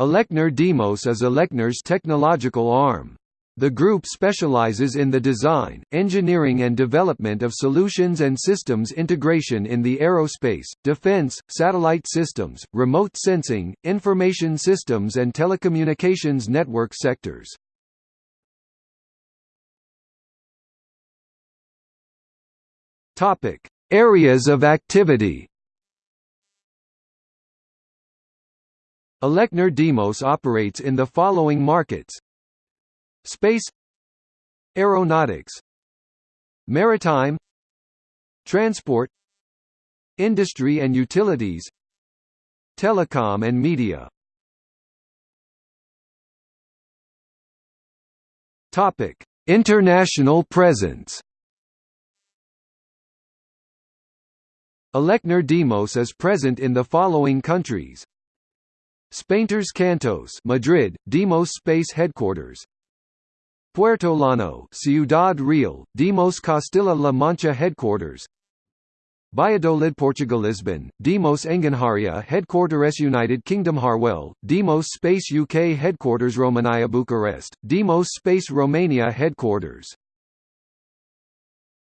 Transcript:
Elecnor Deimos is Elecnor's technological arm. The group specializes in the design, engineering and development of solutions and systems integration in the aerospace, defense, satellite systems, remote sensing, information systems and telecommunications network sectors. Areas of activity. Elecnor Deimos operates in the following markets. Space Aeronautics Maritime Transport Industry and utilities Telecom and media. Topic: International presence. Elecnor Deimos is present in the following countries: Spain Tres Cantos, Madrid, Deimos Space Headquarters. Puertollano, Ciudad Real, Deimos Castilla-La Mancha Headquarters. Valladolid Portugal Lisbon, Deimos Engenharia Headquarters United Kingdom Harwell, Deimos Space UK Headquarters Romania Bucharest, Deimos Space Romania Headquarters